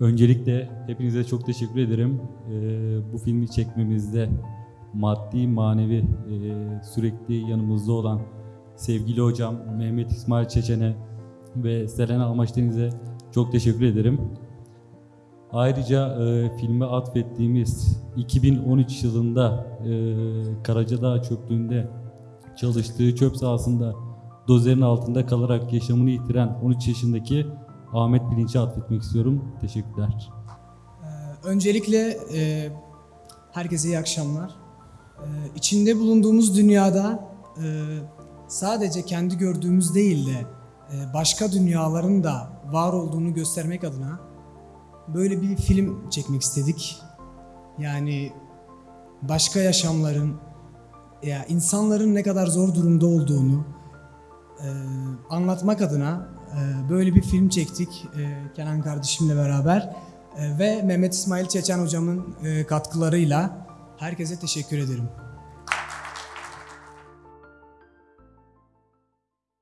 Öncelikle hepinize çok teşekkür ederim. Ee, bu filmi çekmemizde maddi manevi e, sürekli yanımızda olan sevgili hocam Mehmet İsmail Çeçen'e ve Selena Amaçdeniz'e çok teşekkür ederim. Ayrıca e, filme atfettiğimiz 2013 yılında e, Karacadağ çöplüğünde çalıştığı çöp sahasında dozerin altında kalarak yaşamını yitiren 13 yaşındaki Ahmet Bilinç'e atfetmek istiyorum. Teşekkürler. Ee, Öncelikle e, herkese iyi akşamlar. Ee, içinde bulunduğumuz dünyada e, sadece kendi gördüğümüz değil de e, başka dünyaların da var olduğunu göstermek adına böyle bir film çekmek istedik. Yani başka yaşamların, ya insanların ne kadar zor durumda olduğunu e, anlatmak adına e, böyle bir film çektik e, Kenan kardeşimle beraber E, ve Mehmet İsmail Çeçen hocamın e, katkılarıyla herkese teşekkür ederim.